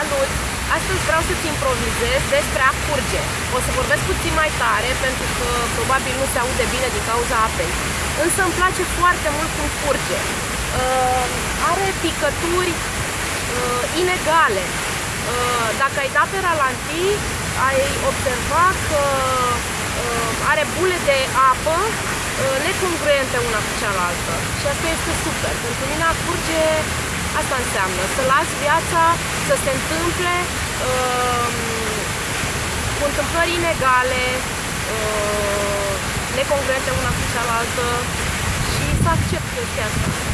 Salut! Astăzi vreau să-ți improvizez despre a curge. O să vorbesc puțin mai tare pentru că probabil nu se aude bine din cauza apei. Însă îmi place foarte mult cum curge. Uh, are picături uh, inegale. Uh, dacă ai dat pe ralantii, ai observa că uh, are bule de apă uh, necongruente una cu cealaltă. Și asta este super. Pentru mine a curge Asta înseamnă să lași viața să se întâmple uh, cu întâmplări inegale, uh, necongruente una cu cealaltă și să accept chestia asta.